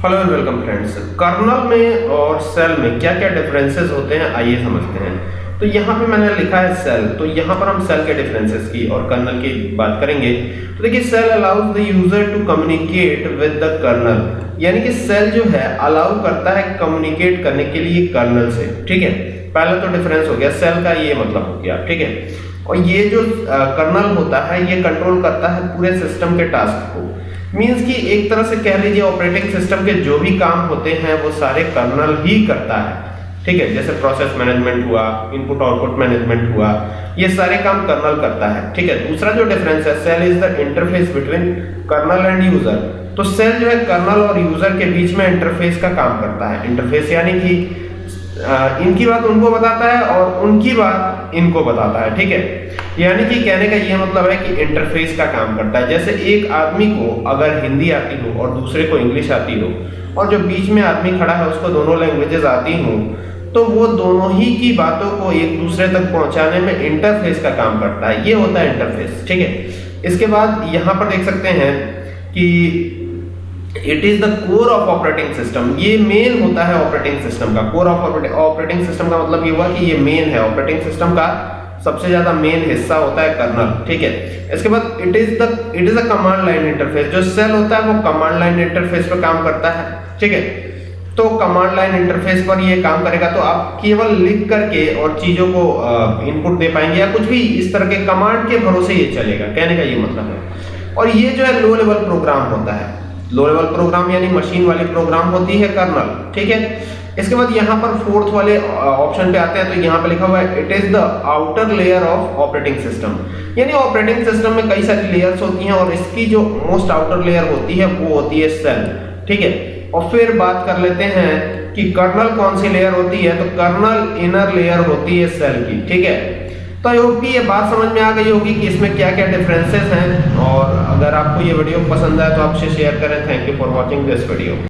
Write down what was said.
Hello and welcome friends kernel में और cell में क्या क्या डिफरेंसेस होते हैं, आइए समझते हैं। तो यहाँ पे मैंने लिखा है सेल तो यहाँ पर हम सेल के डिफरेंसेस की और कर्नल की बात करेंगे। तो देखिए shell allows the user to communicate with the kernel यानी कि सेल जो है अलाउ करता है कम्युनिकेट करने के लिए कर्नल से। ठीक है? पहला तो डिफरेंस हो गया। सेल का ये मतलब हो गया। ठीक है? और ये जो कर्नल होता है, ये कंट्रोल करता है पूरे सिस्टम के टास्क को। मींस कि एक तरह से कह लीजिए ऑपरेटिंग सिस्टम के जो भी काम होते हैं, वो सारे कर्नल ही करता है। ठीक है? जैसे प्रोसेस मैनेजमेंट हुआ इनपुट आउटपुट मैनेजमेंट हुआ, ये सारे काम कर्नल करता है। ठीक है? दूसरा जो डिफरेंस है shell is the interface between kernel and user तो सेल जो है कर्नल और यूज़र के बीच में इंटरफेस का काम करता है। इंटरफेस यानी कि इनकी बात उनको बताता है और उनकी बात इनको बताता है, ठीक है? यानी कि कहने का यह मतलब है कि इंटरफेस का काम करता है। जैसे एक आदमी को अगर हिंदी आती हो और दूसरे को इंग्लिश आती हो और जो बीच में आदमी खड़ा है, उसको दोनों लैंग्वेजेस आती हो तो वो दोनों ही की बातों को एक दूसरे तक पहुँचाने में इंटरफेस का काम करता है। ये होता है इंटरफेस ठीक है? इसके बाद यहाँ पर देख सकते हैं कि it is the core of operating system ये मेन होता है ऑपरेटिंग सिस्टम का। कोर ऑफ़ ऑपरेटिंग सिस्टम का मतलब ये हुआ कि ये मेन है। ऑपरेटिंग सिस्टम का सबसे ज़्यादा मेन हिस्सा होता है कर्नल ठीक है? इसके बाद it is the it is a command line interface जो सेल होता है वो कमांड लाइन इंटरफेस पर काम करता है, ठीक है? तो कमांड लाइन इंटरफेस पर ये काम करेगा तो आप केवल लिख करके और चीज़ों को इनपुट दे पाएँगे या कुछ भी इस तरह के कमांड के भरोसे ये चलेगा। कहने का ये मतलब है। और ये जो है लो लेवल प्रोग्राम होता है। लो लेवल प्रोग्राम यानी मशीन वाली प्रोग्राम होती है कर्नल ठीक है? इसके बाद यहाँ पर फोर्थ वाले ऑप्शन पे आते हैं तो यहाँ पे लिखा हुआ है it is the outer layer of operating system यानी ऑपरेटिंग सिस्टम में कई सारी लेयर्स होती हैं और इसकी जो मोस्ट आउटर लेयर होती है, वो होती है सेल ठीक है? और फिर बात कर लेते हैं कि कर्नल कौन सी लेयर होती है तो कर्नल इनर लेयर होती है सेल की, ठीक है? तो आई होप कि ये बात समझ में आ गई होगी कि इसमें क्या क्या डिफरेंसेस हैं। और अगर आपको ये वीडियो पसंद आए तो आपसे शेयर करें। Thank you for watching this video